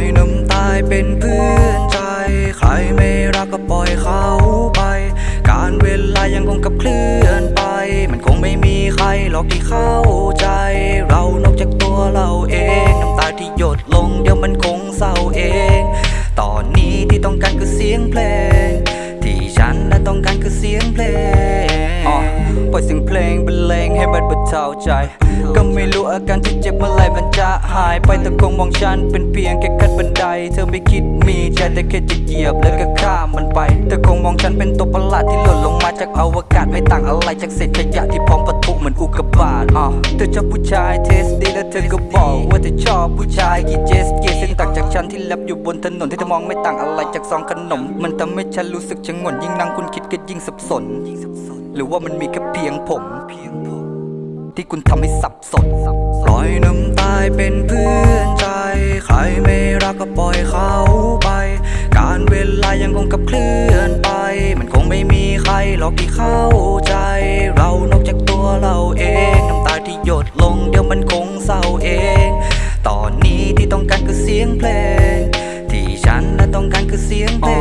อยน้ำตายเป็นเพื่อนใจ ใครไม่รักก็ปล่อยเขาไป การเวลายังคงกับเคลื่อนไป มันคงไม่มีใครหรอกที่เข้าใจ เรานอกจากตัวเราเอง น้ำตาที่หยดลงเดี๋ยวมันคงเศร้าเอง ยเสียงเพลงบรรเลงให้มันบรรเทาใจ ก็ไม่รู้อาการที่เจ็บเมื่อไหรมันจะหายไปแต่คงมองฉันเป็นเพียงแค่ขั้นบันได เธอไม่คิดมีใจแต่แค่จะเหยียบแล้วก็ข้ามมันไปเธอคงมองฉันเป็นตัวประหลาดที่หล่นลงมาจากอวกาศไม่ต่างอะไรจากเศษขยะที่พร้อมปะทุเหมือนอุกกาบาตอะเธอชอบผู้ชายเทสดีแล้วเธอก็บอกว่าเธอชอบผู้ชายกีเจสเกซึ่งต่างจากฉันที่แลบอยู่บนถนนที่เธอมองไม่ต่างอะไรจากซองขนม มันทำให้ฉันรู้สึกชะงนยิ่งนั่งคุณคิดก็ยิ่งสับสน หรือว่ามันมีแค่เพียงผมเพียงผม ที่คุณทำให้สับสนปล่อยน้ำตายเป็นเพื่อนใจ ใครไม่รักก็ปล่อยเขาไป การเวลายังคงกับเคลื่อนไป มันคงไม่มีใครหรอกที่เข้าใจ เรานอกจากตัวเราเอง น้ำตาที่หยดลงเดี๋ยวมันคงเศร้าเอง ตอนนี้ที่ต้องการคือเสียงเพลง ที่ฉันน่ะต้องการคือเสียงเพล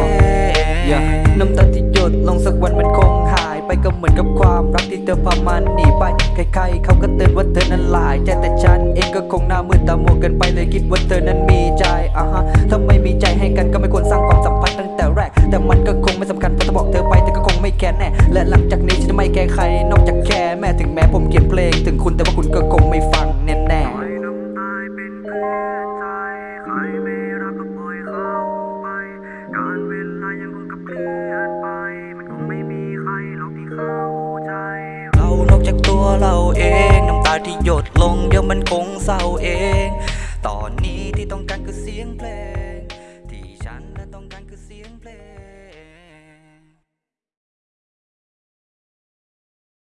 งน้ำตาที่หยดลงสักวันมันคงหาย ไปก็เหมือนกับความรักที่เธอพามันหนีไป ใครๆเขาก็เตือนว่าเธอนั้นหลายใจแต่ฉันเองก็คงหน้ามืดตามัวกันไปเลยคิดว่าเธอนั้นมีใจอะฮะถ้าไม่มีใจให้กันก็ไม่ควรสร้างความสัมพันธ์ตั้งแต่แรก แต่มันก็คงไม่สำคัญเพราะถ้าบอกเธอไปเธอก็คงไม่แคร์แน่ และหลังจากนี้ฉันจะไม่แคร์ใคร นอกจากแค่แม่ถึงแม้ผมเขียนเพลง ถึงคุณแต่ว่าคุณก็คงไม่ฟังแน่ๆน้ เราเอง น้ำตาที่หยดลงเดี๋ยวมันคงเศร้าเอง ตอนนี้ที่ต้องการคือเสียงเพลง